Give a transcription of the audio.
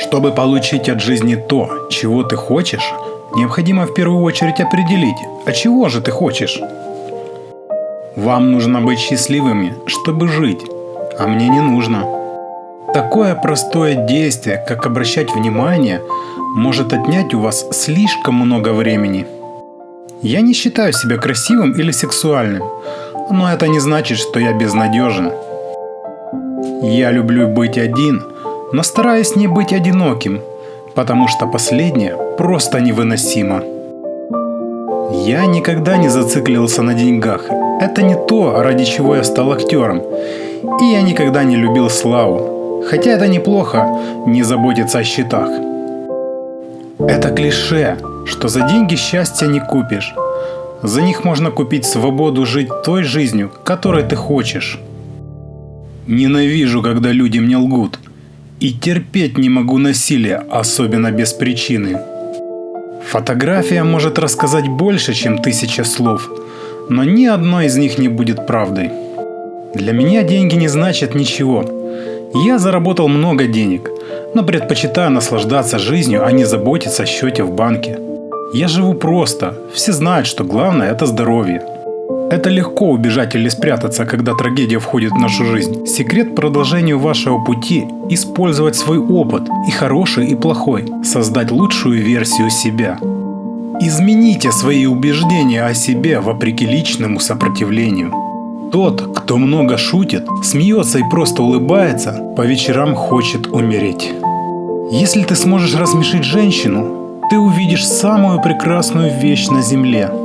Чтобы получить от жизни то, чего ты хочешь, необходимо в первую очередь определить, а чего же ты хочешь. Вам нужно быть счастливыми, чтобы жить, а мне не нужно. Такое простое действие, как обращать внимание, может отнять у вас слишком много времени. Я не считаю себя красивым или сексуальным, но это не значит, что я безнадежен. Я люблю быть один, но стараюсь не быть одиноким, потому что последнее просто невыносимо. Я никогда не зациклился на деньгах. Это не то, ради чего я стал актером. И я никогда не любил славу. Хотя это неплохо, не заботиться о счетах. Это клише, что за деньги счастья не купишь. За них можно купить свободу жить той жизнью, которой ты хочешь. Ненавижу, когда люди мне лгут. И терпеть не могу насилия, особенно без причины. Фотография может рассказать больше, чем тысяча слов, но ни одно из них не будет правдой. Для меня деньги не значат ничего. Я заработал много денег, но предпочитаю наслаждаться жизнью, а не заботиться о счете в банке. Я живу просто, все знают, что главное это здоровье. Это легко убежать или спрятаться, когда трагедия входит в нашу жизнь. Секрет продолжению вашего пути – использовать свой опыт, и хороший, и плохой, создать лучшую версию себя. Измените свои убеждения о себе вопреки личному сопротивлению. Тот, кто много шутит, смеется и просто улыбается, по вечерам хочет умереть. Если ты сможешь рассмешить женщину, ты увидишь самую прекрасную вещь на земле –